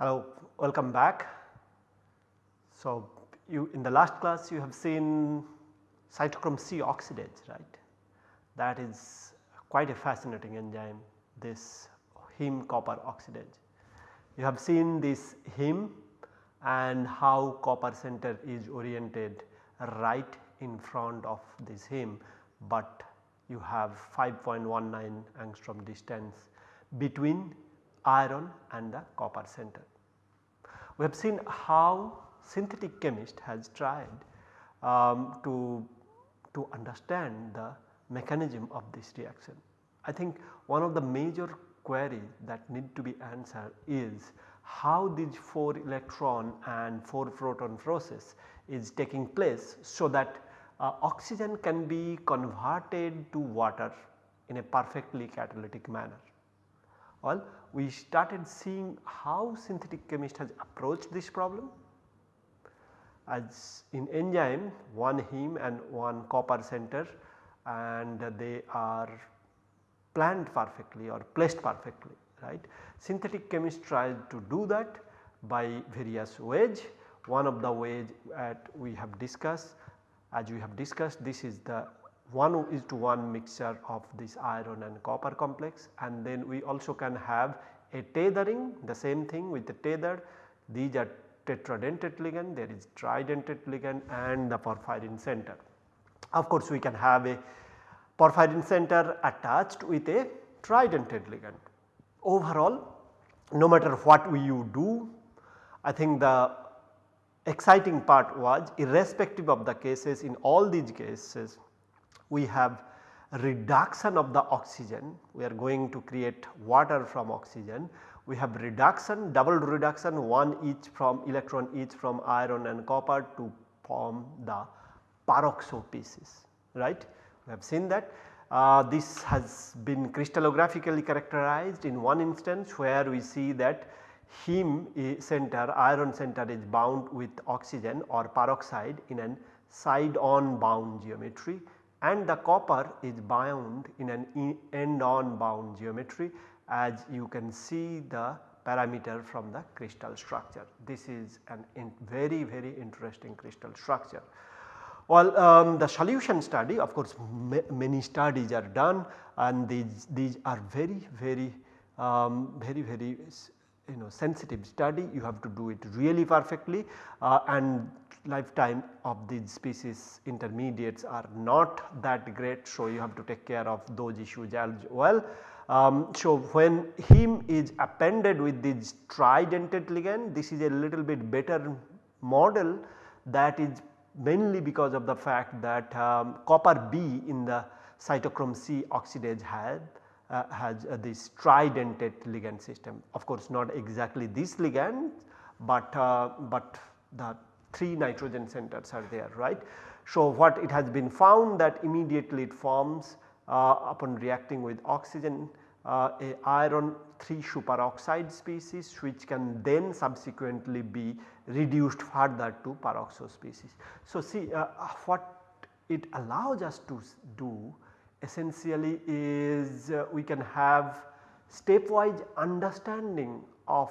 Hello, welcome back. So, you in the last class you have seen cytochrome C oxidase right that is quite a fascinating enzyme this heme copper oxidase. You have seen this heme and how copper center is oriented right in front of this heme, but you have 5.19 angstrom distance between iron and the copper center. We have seen how synthetic chemist has tried um, to, to understand the mechanism of this reaction. I think one of the major queries that need to be answered is how this 4 electron and 4 proton process is taking place so that uh, oxygen can be converted to water in a perfectly catalytic manner. Well, we started seeing how synthetic chemist has approached this problem as in enzyme one heme and one copper center and they are planned perfectly or placed perfectly right. Synthetic chemists tried to do that by various ways. One of the ways that we have discussed as we have discussed this is the 1 is to 1 mixture of this iron and copper complex and then we also can have a tethering the same thing with the tether these are tetradentate ligand there is tridentate ligand and the porphyrin center. Of course, we can have a porphyrin center attached with a tridentate ligand. Overall no matter what you do I think the exciting part was irrespective of the cases in all these cases we have reduction of the oxygen we are going to create water from oxygen we have reduction double reduction one each from electron each from iron and copper to form the peroxo species right. We have seen that uh, this has been crystallographically characterized in one instance where we see that heme center iron center is bound with oxygen or peroxide in an side on bound geometry and the copper is bound in an end on bound geometry as you can see the parameter from the crystal structure. This is an in very very interesting crystal structure. Well, um, the solution study of course many studies are done and these, these are very very um, very very you know sensitive study you have to do it really perfectly uh, and lifetime of these species intermediates are not that great. So, you have to take care of those issues as well. Um, so, when heme is appended with this tridentate ligand this is a little bit better model that is mainly because of the fact that um, copper B in the cytochrome C oxidase had uh, has uh, this tridentate ligand system. Of course, not exactly this ligand, but, uh, but the 3 nitrogen centers are there right. So, what it has been found that immediately it forms uh, upon reacting with oxygen uh, a iron 3 superoxide species which can then subsequently be reduced further to peroxo species. So, see uh, what it allows us to do essentially is uh, we can have stepwise understanding of,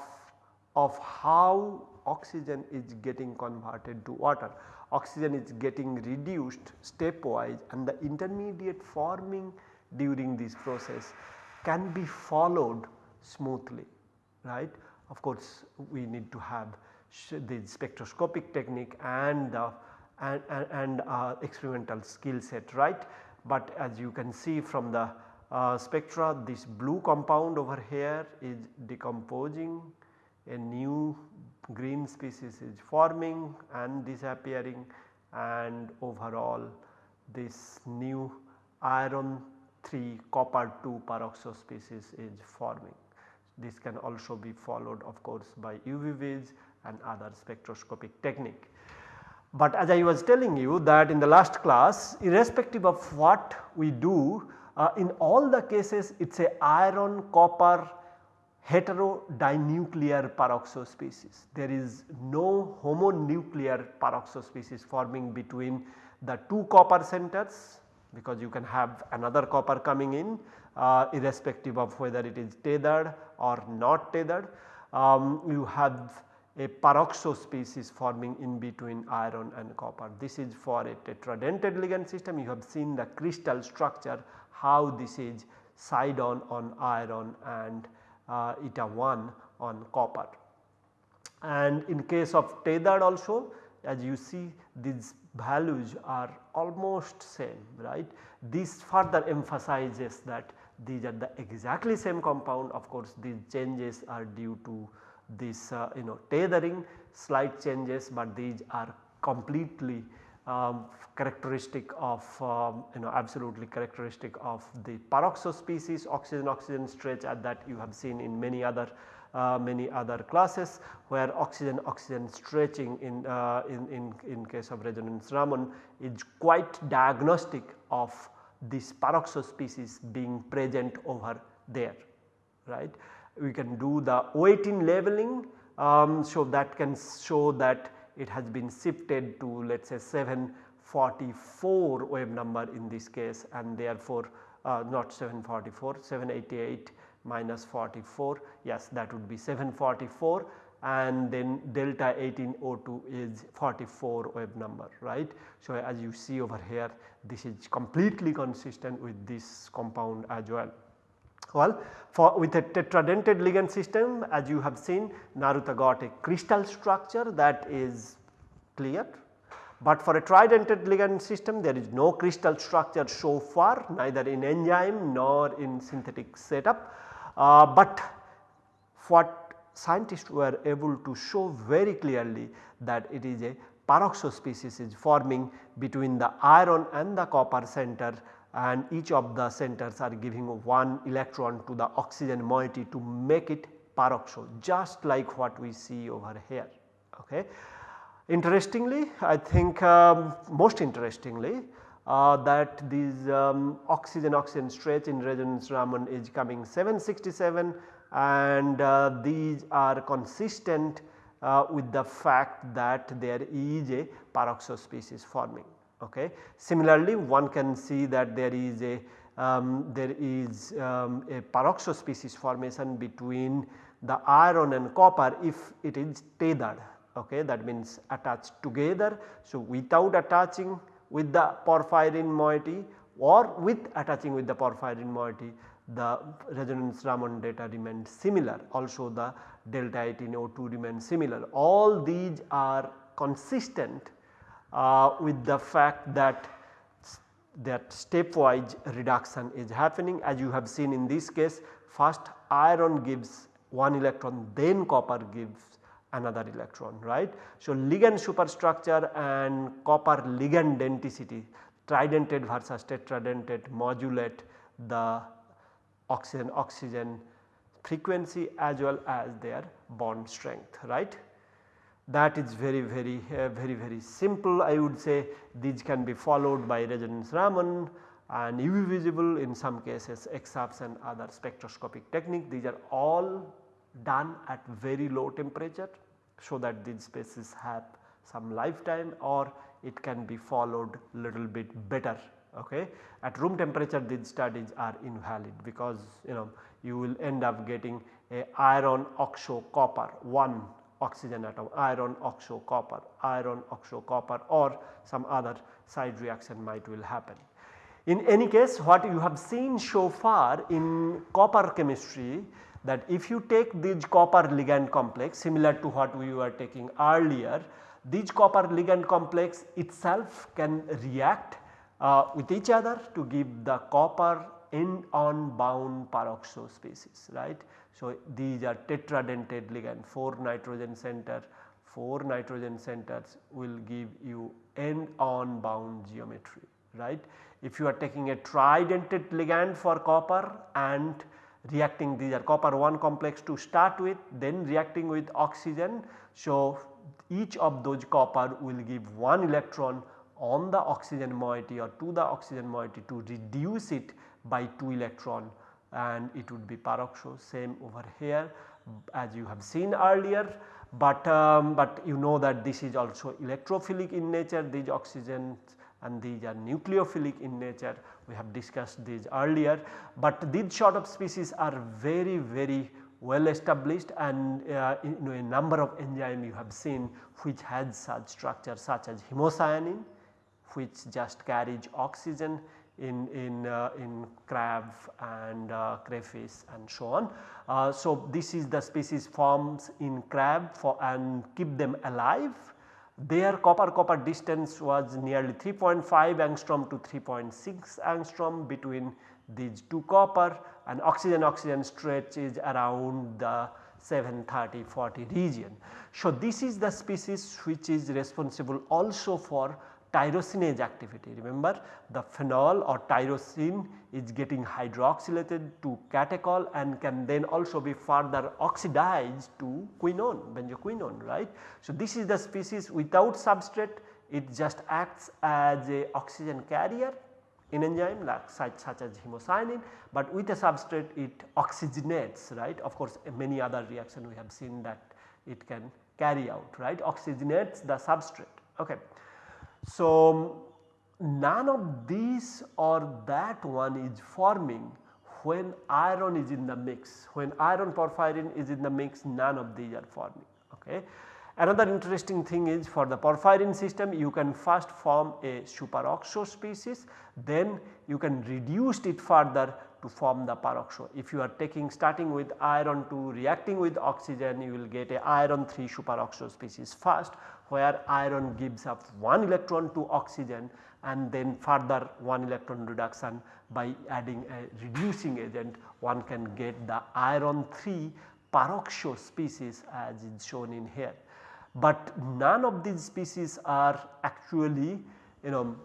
of how oxygen is getting converted to water. Oxygen is getting reduced stepwise and the intermediate forming during this process can be followed smoothly right. Of course, we need to have the spectroscopic technique and and, and, and uh, experimental skill set right. But as you can see from the uh, spectra this blue compound over here is decomposing a new green species is forming and disappearing and overall this new iron 3 copper 2 peroxo species is forming. This can also be followed of course by UV and other spectroscopic technique. But as I was telling you that in the last class irrespective of what we do uh, in all the cases it is a iron copper heterodinuclear peroxo species. There is no homonuclear peroxo species forming between the two copper centers because you can have another copper coming in uh, irrespective of whether it is tethered or not tethered. Um, you have a peroxo species forming in between iron and copper. This is for a tetradentate ligand system you have seen the crystal structure how this is side on on iron and uh, eta 1 on copper. And in case of tethered also as you see these values are almost same right. This further emphasizes that these are the exactly same compound of course these changes are due to this uh, you know tethering slight changes but these are completely um, characteristic of um, you know absolutely characteristic of the peroxo species oxygen oxygen stretch at that you have seen in many other uh, many other classes where oxygen oxygen stretching in, uh, in, in, in case of resonance Raman is quite diagnostic of this peroxo species being present over there right. We can do the O18 labeling um, so that can show that it has been shifted to let us say 744 wave number in this case and therefore uh, not 744 788 minus 44 yes that would be 744 and then delta 18O2 is 44 wave number right. So, as you see over here this is completely consistent with this compound as well. Well, for with a tetradentate ligand system as you have seen Naruta got a crystal structure that is clear. But for a tridentate ligand system there is no crystal structure so far neither in enzyme nor in synthetic setup. Uh, but what scientists were able to show very clearly that it is a peroxo species is forming between the iron and the copper center and each of the centers are giving one electron to the oxygen moiety to make it peroxo just like what we see over here. Okay. Interestingly I think um, most interestingly uh, that these um, oxygen oxygen stretch in resonance Raman is coming 767 and uh, these are consistent uh, with the fact that there is a peroxo species forming. Okay. Similarly, one can see that there is a um, there is um, a peroxo species formation between the iron and copper if it is tethered okay that means attached together. So, without attaching with the porphyrin moiety or with attaching with the porphyrin moiety the resonance Raman data remains similar also the delta 18 O2 remains similar. All these are consistent uh, with the fact that that stepwise reduction is happening as you have seen in this case first iron gives one electron then copper gives another electron right. So, ligand superstructure and copper ligand denticity tridentate versus tetradentate modulate the oxygen oxygen frequency as well as their bond strength right. That is very very uh, very very simple I would say these can be followed by resonance Raman and UV visible in some cases EXAFS and other spectroscopic technique these are all done at very low temperature so that these species have some lifetime or it can be followed little bit better okay. At room temperature these studies are invalid because you know you will end up getting a iron oxo copper 1 oxygen atom iron oxo copper iron oxo copper or some other side reaction might will happen. In any case what you have seen so far in copper chemistry that if you take this copper ligand complex similar to what we were taking earlier this copper ligand complex itself can react uh, with each other to give the copper end on bound peroxo species right. So, these are tetradentate ligand 4 nitrogen center 4 nitrogen centers will give you end on bound geometry right. If you are taking a tridentate ligand for copper and reacting these are copper 1 complex to start with then reacting with oxygen. So, each of those copper will give 1 electron on the oxygen moiety or to the oxygen moiety to reduce it by 2 electron and it would be peroxo same over here as you have seen earlier. But, um, but you know that this is also electrophilic in nature these oxygens and these are nucleophilic in nature we have discussed these earlier. But these sort of species are very very well established and uh, in, you know, a number of enzyme you have seen which has such structure such as hemocyanin which just carries oxygen in, in, uh, in crab and uh, crayfish and so on. Uh, so, this is the species forms in crab for and keep them alive. Their copper copper distance was nearly 3.5 angstrom to 3.6 angstrom between these two copper and oxygen oxygen stretch is around the 730 40 region. So, this is the species which is responsible also for tyrosinase activity. Remember the phenol or tyrosine is getting hydroxylated to catechol and can then also be further oxidized to quinone, benzoquinone right. So, this is the species without substrate it just acts as a oxygen carrier in enzyme like such, such as hemocyanin, but with a substrate it oxygenates right. Of course, many other reaction we have seen that it can carry out right oxygenates the substrate. Okay. So, none of these or that one is forming when iron is in the mix, when iron porphyrin is in the mix none of these are forming. Okay. Another interesting thing is for the porphyrin system you can first form a superoxo species then you can reduce it further to form the peroxo. If you are taking starting with iron 2 reacting with oxygen you will get a iron 3 superoxo species first where iron gives up 1 electron to oxygen and then further 1 electron reduction by adding a reducing agent one can get the iron 3 peroxo species as is shown in here. But none of these species are actually you know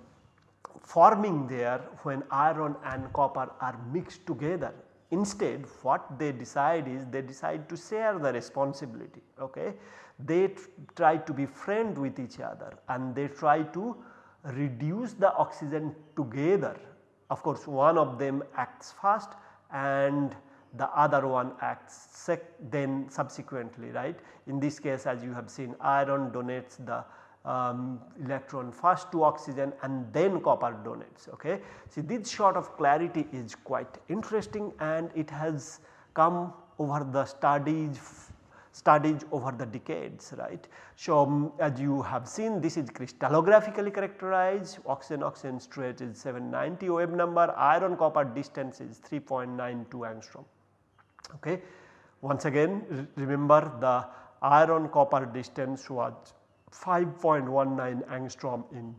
forming there when iron and copper are mixed together. Instead what they decide is they decide to share the responsibility. Okay they try to be friend with each other and they try to reduce the oxygen together. Of course, one of them acts first and the other one acts then subsequently right. In this case as you have seen iron donates the um, electron first to oxygen and then copper donates. Okay. See this sort of clarity is quite interesting and it has come over the studies studies over the decades right. So, um, as you have seen this is crystallographically characterized oxygen oxygen stretch is 790 wave number iron copper distance is 3.92 angstrom. Okay. Once again remember the iron copper distance was 5.19 angstrom in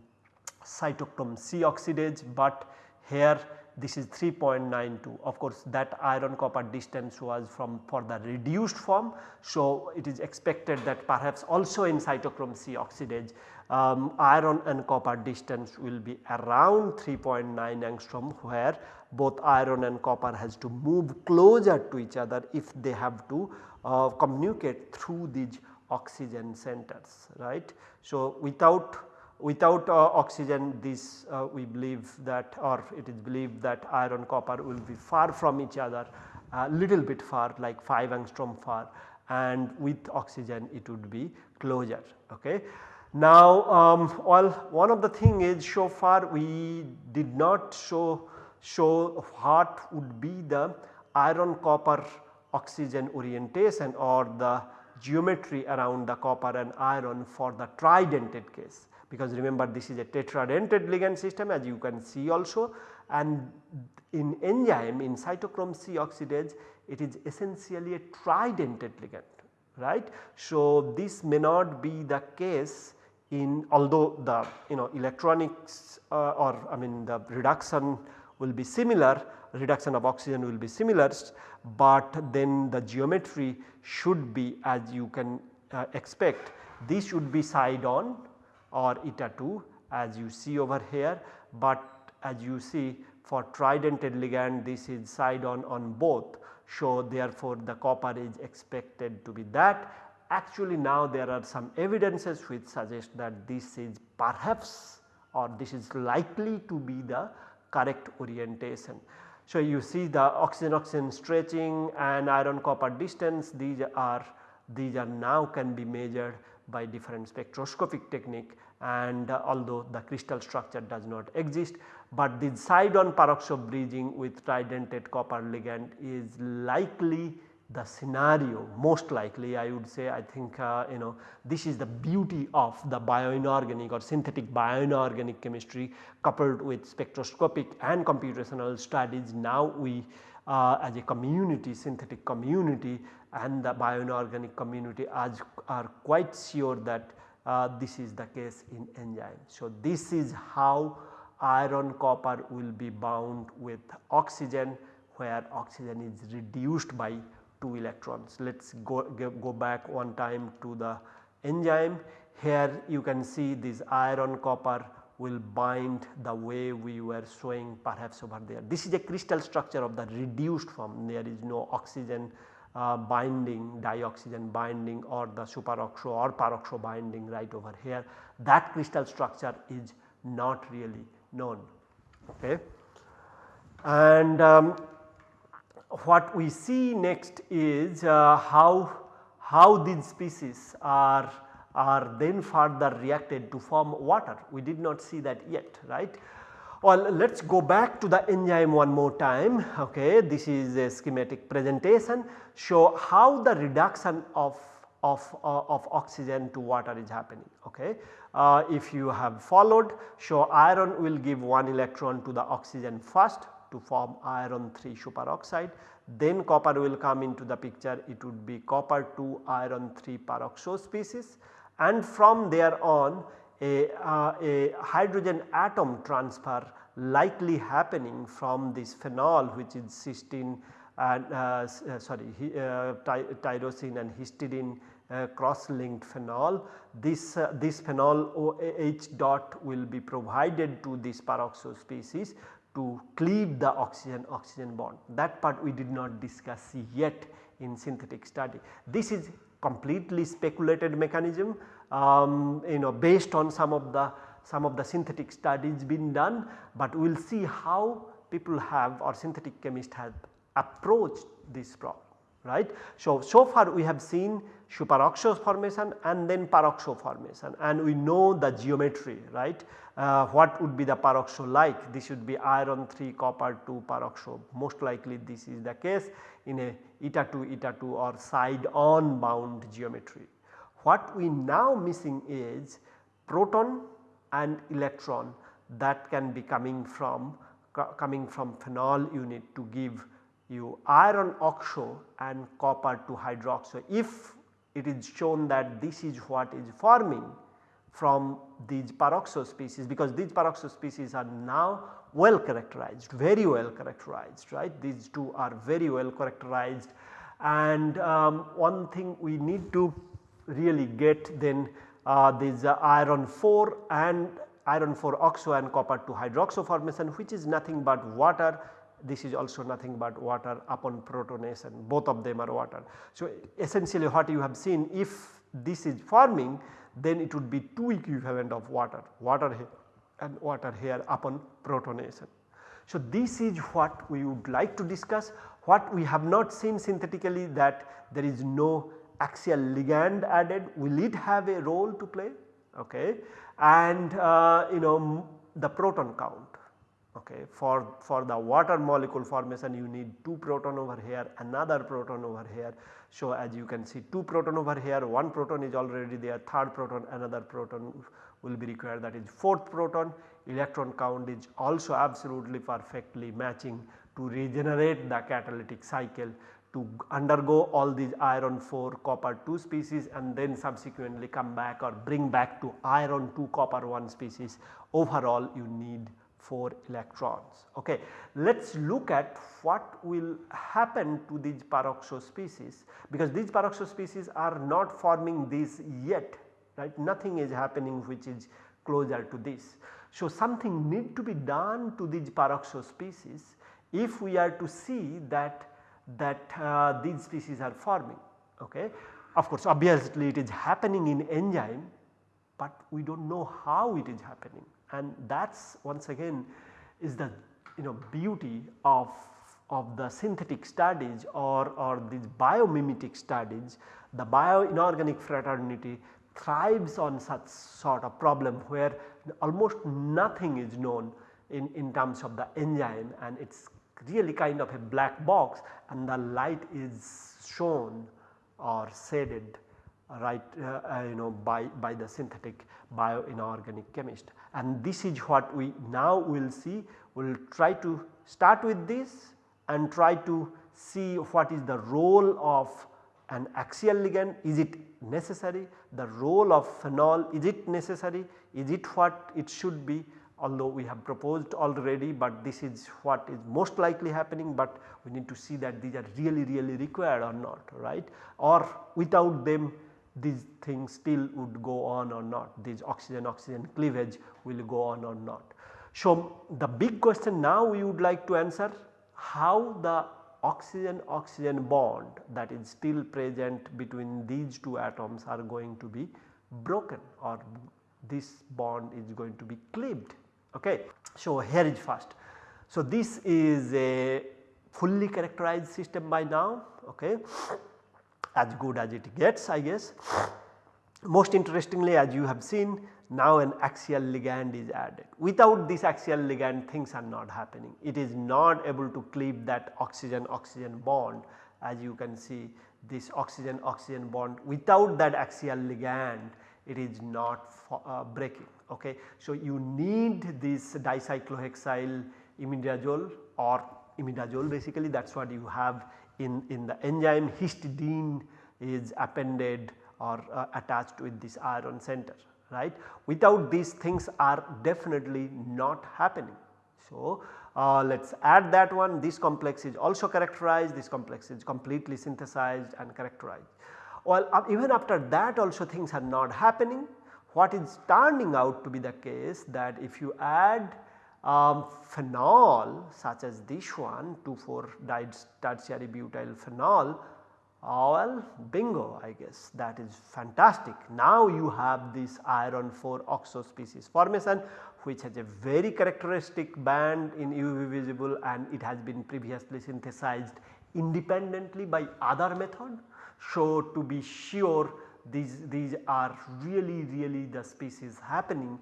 cytochrome C oxidase, but here this is 3.92 of course that iron copper distance was from for the reduced form. So, it is expected that perhaps also in cytochrome C oxidase um, iron and copper distance will be around 3.9 angstrom where both iron and copper has to move closer to each other if they have to uh, communicate through these oxygen centers right. So, without without uh, oxygen this uh, we believe that or it is believed that iron copper will be far from each other a little bit far like 5 angstrom far and with oxygen it would be closer. Okay. Now um, well one of the thing is so far we did not show show what would be the iron copper oxygen orientation or the geometry around the copper and iron for the tridentate case because remember this is a tetradentate ligand system as you can see also and in enzyme in cytochrome C oxidase it is essentially a tridentate ligand right. So, this may not be the case in although the you know electronics uh, or I mean the reduction will be similar reduction of oxygen will be similar, but then the geometry should be as you can uh, expect this should be side on or eta 2 as you see over here, but as you see for tridentate ligand this is side on on both. So, therefore, the copper is expected to be that. Actually now there are some evidences which suggest that this is perhaps or this is likely to be the correct orientation. So, you see the oxygen oxygen stretching and iron copper distance. These are these are now can be measured by different spectroscopic technique. And uh, although the crystal structure does not exist, but the side on peroxo bridging with tridentate copper ligand is likely the scenario most likely I would say I think uh, you know this is the beauty of the bioinorganic or synthetic bioinorganic chemistry coupled with spectroscopic and computational studies. Now we uh, as a community synthetic community and the bioinorganic community as are quite sure that uh, this is the case in enzyme. So, this is how iron copper will be bound with oxygen where oxygen is reduced by 2 electrons. Let us go, go back one time to the enzyme. Here you can see this iron copper will bind the way we were showing perhaps over there. This is a crystal structure of the reduced form there is no oxygen uh, binding dioxygen binding or the superoxo or peroxo binding right over here that crystal structure is not really known. Okay. And um, what we see next is uh, how, how these species are, are then further reacted to form water. We did not see that yet right. Well, let us go back to the enzyme one more time. Okay. This is a schematic presentation show how the reduction of, of, uh, of oxygen to water is happening. Okay. Uh, if you have followed show iron will give 1 electron to the oxygen first to form iron 3 superoxide then copper will come into the picture. It would be copper 2 iron 3 peroxo species. And from there on a, uh, a hydrogen atom transfer likely happening from this phenol which is cysteine and uh, uh, sorry uh, ty tyrosine and histidine uh, cross linked phenol. This, uh, this phenol OH dot will be provided to this peroxo species to cleave the oxygen oxygen bond that part we did not discuss yet in synthetic study. This is completely speculated mechanism um, you know based on some of the some of the synthetic studies been done, but we will see how people have or synthetic chemists have approached this problem right. So, so far we have seen superoxo formation and then peroxo formation and we know the geometry right. Uh, what would be the peroxo like this should be iron 3 copper 2 peroxo most likely this is the case in a eta 2 eta 2 or side on bound geometry. What we now missing is proton and electron that can be coming from coming from phenol unit to give you iron oxo and copper to hydroxo. If it is shown that this is what is forming from these peroxo species because these peroxo species are now well characterized, very well characterized right. These two are very well characterized and um, one thing we need to really get then uh, this uh, iron 4 and iron 4 oxo and copper to hydroxo formation which is nothing but water this is also nothing but water upon protonation both of them are water. So, essentially what you have seen if this is forming then it would be 2 equivalent of water, water here and water here upon protonation. So, this is what we would like to discuss. What we have not seen synthetically that there is no axial ligand added. Will it have a role to play? Okay. And uh, you know the proton count okay. For, for the water molecule formation you need 2 proton over here another proton over here. So, as you can see 2 proton over here 1 proton is already there third proton another proton will be required that is 4th proton electron count is also absolutely perfectly matching to regenerate the catalytic cycle to undergo all these iron 4 copper 2 species and then subsequently come back or bring back to iron 2 copper 1 species overall you need 4 electrons. Okay. Let us look at what will happen to these peroxo species because these peroxo species are not forming this yet right nothing is happening which is closer to this. So, something need to be done to these peroxo species if we are to see that that uh, these species are forming. Okay. Of course, obviously it is happening in enzyme, but we do not know how it is happening and that is once again is the you know beauty of of the synthetic studies or, or these biomimetic studies, the bioinorganic fraternity thrives on such sort of problem where almost nothing is known in, in terms of the enzyme and it is really kind of a black box and the light is shown or shaded right uh, uh, you know by, by the synthetic bioinorganic chemist and this is what we now will see. We will try to start with this and try to see what is the role of an axial ligand. Is it necessary? The role of phenol is it necessary? Is it what it should be? Although we have proposed already but this is what is most likely happening but we need to see that these are really really required or not right? Or without them these things still would go on or not these oxygen oxygen cleavage will go on or not. So, the big question now we would like to answer how the oxygen oxygen bond that is still present between these two atoms are going to be broken or this bond is going to be cleaved Okay. So, here is first. So, this is a fully characterized system by now okay, as good as it gets I guess. Most interestingly as you have seen now an axial ligand is added. Without this axial ligand things are not happening. It is not able to cleave that oxygen oxygen bond as you can see this oxygen oxygen bond without that axial ligand it is not uh, breaking okay. So, you need this dicyclohexyl imidazole or imidazole basically that is what you have in, in the enzyme histidine is appended or uh, attached with this iron center right. Without these things are definitely not happening. So, uh, let us add that one this complex is also characterized this complex is completely synthesized and characterized. Well uh, even after that also things are not happening what is turning out to be the case that if you add um, phenol such as this one 2,4 tertiary butyl phenol uh, well bingo I guess that is fantastic. Now you have this iron 4 oxo species formation which has a very characteristic band in UV visible and it has been previously synthesized independently by other method. So to be sure these, these are really really the species happening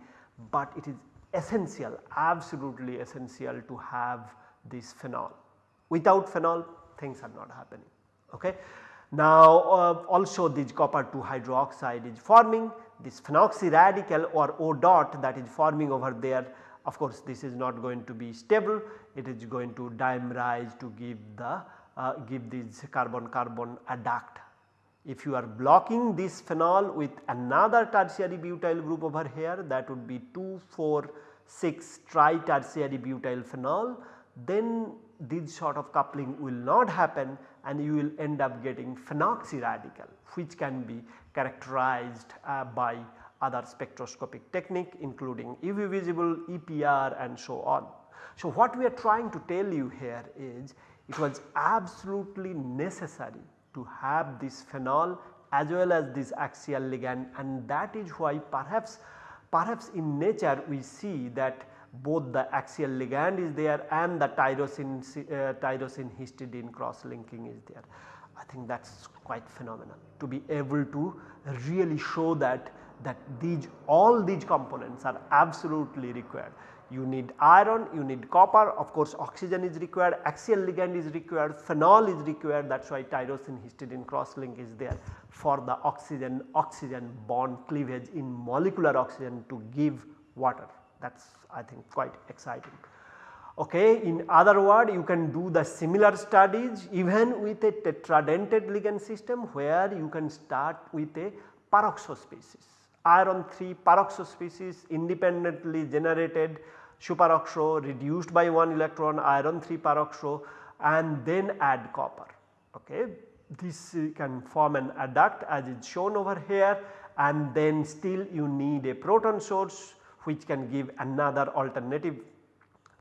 but it is essential absolutely essential to have this phenol. Without phenol things are not happening. Okay. Now uh, also this copper 2 hydroxide is forming this phenoxy radical or O dot that is forming over there of course this is not going to be stable it is going to dimerize to give the uh, give this carbon carbon adduct if you are blocking this phenol with another tertiary butyl group over here that would be 2, 4, 6 tri-tertiary butyl phenol then this sort of coupling will not happen and you will end up getting phenoxy radical which can be characterized uh, by other spectroscopic technique including UV visible, EPR and so on. So, what we are trying to tell you here is it was absolutely necessary to have this phenol as well as this axial ligand and that is why perhaps perhaps in nature we see that both the axial ligand is there and the tyrosine uh, tyrosine histidine cross linking is there. I think that is quite phenomenal to be able to really show that that these all these components are absolutely required you need iron, you need copper, of course oxygen is required, axial ligand is required, phenol is required that is why tyrosine histidine cross link is there for the oxygen oxygen bond cleavage in molecular oxygen to give water that is I think quite exciting. Okay. In other word you can do the similar studies even with a tetradentate ligand system where you can start with a peroxo species iron 3 peroxo species independently generated superoxo reduced by 1 electron iron 3 peroxo and then add copper. Okay. This can form an adduct as is shown over here and then still you need a proton source which can give another alternative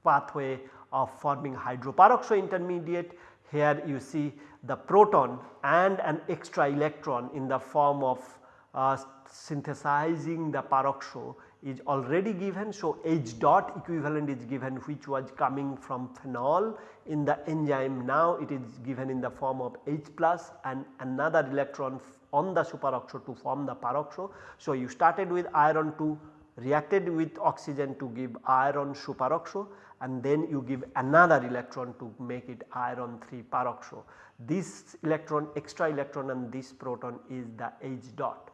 pathway of forming hydroperoxo intermediate. Here you see the proton and an extra electron in the form of uh, synthesizing the peroxo is already given. So, H dot equivalent is given which was coming from phenol in the enzyme now it is given in the form of H plus and another electron on the superoxo to form the peroxo. So, you started with iron 2 reacted with oxygen to give iron superoxo and then you give another electron to make it iron 3 peroxo. This electron extra electron and this proton is the H dot.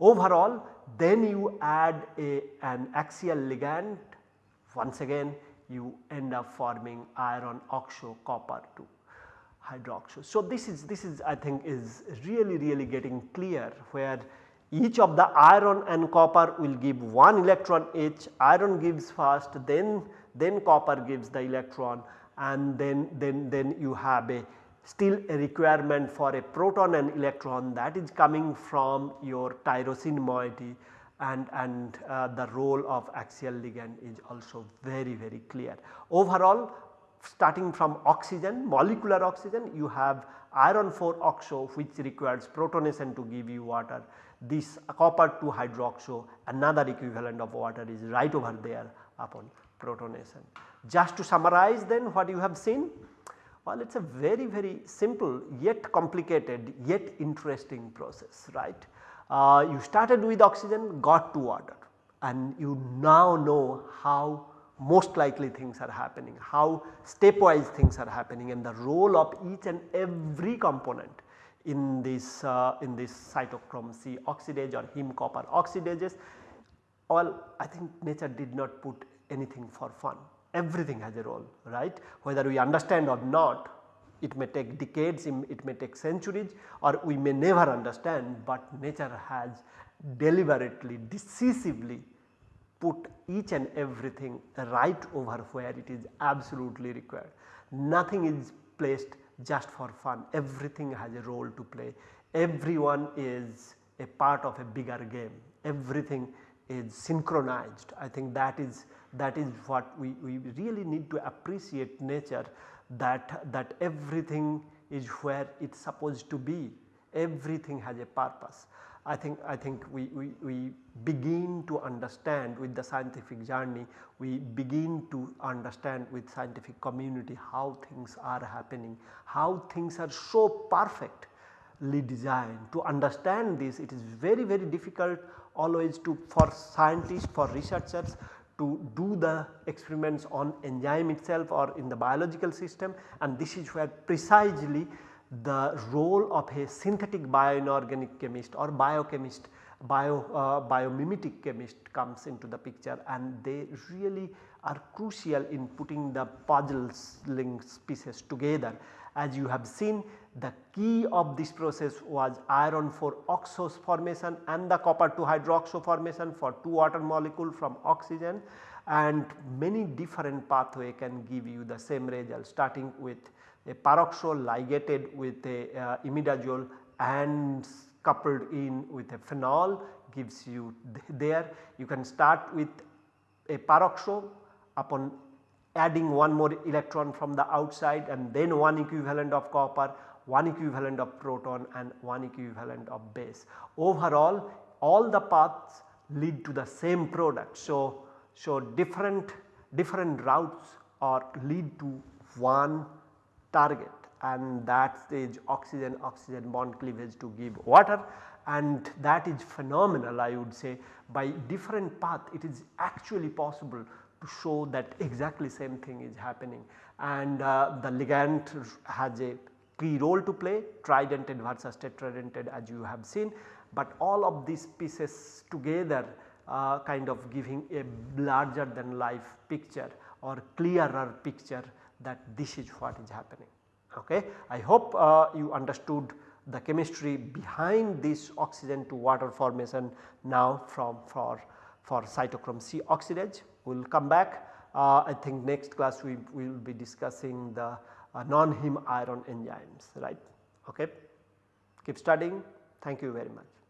Overall then you add a, an axial ligand once again you end up forming iron oxo copper 2 hydroxo. So, this is this is I think is really really getting clear where each of the iron and copper will give one electron each iron gives first then then copper gives the electron and then then then you have a still a requirement for a proton and electron that is coming from your tyrosine moiety and, and uh, the role of axial ligand is also very very clear. Overall starting from oxygen molecular oxygen you have iron 4 oxo which requires protonation to give you water. This copper 2 hydroxo another equivalent of water is right over there upon protonation. Just to summarize then what you have seen well, it is a very very simple yet complicated yet interesting process right. Uh, you started with oxygen got to water and you now know how most likely things are happening, how stepwise things are happening and the role of each and every component in this uh, in this cytochrome C oxidase or heme copper oxidases. All I think nature did not put anything for fun everything has a role right? Whether we understand or not it may take decades it may take centuries or we may never understand but nature has deliberately decisively put each and everything right over where it is absolutely required. Nothing is placed just for fun. Everything has a role to play. Everyone is a part of a bigger game. Everything is synchronized. I think that is that is what we, we really need to appreciate nature that, that everything is where it is supposed to be, everything has a purpose. I think, I think we, we, we begin to understand with the scientific journey, we begin to understand with scientific community how things are happening, how things are so perfectly designed. To understand this it is very very difficult always to for scientists, for researchers to do the experiments on enzyme itself or in the biological system and this is where precisely the role of a synthetic bioinorganic chemist or biochemist bio uh, biomimetic chemist comes into the picture and they really are crucial in putting the puzzles links pieces together. As you have seen the key of this process was iron 4 oxo formation and the copper 2 hydroxo formation for 2 water molecule from oxygen and many different pathway can give you the same result starting with a peroxo ligated with a uh, imidazole and coupled in with a phenol gives you th there. You can start with a peroxo upon adding one more electron from the outside and then one equivalent of copper one equivalent of proton and one equivalent of base. Overall all the paths lead to the same product. So, so different, different routes or lead to one target and that is oxygen oxygen bond cleavage to give water and that is phenomenal I would say by different path it is actually possible to show that exactly same thing is happening and uh, the ligand has a key role to play tridentate versus tetradentate as you have seen, but all of these pieces together uh, kind of giving a larger than life picture or clearer picture that this is what is happening. Okay. I hope uh, you understood the chemistry behind this oxygen to water formation now from for, for cytochrome C oxidase. We will come back uh, I think next class we will be discussing the Uh, non-heme iron enzymes right. Okay. Keep studying. Thank you very much.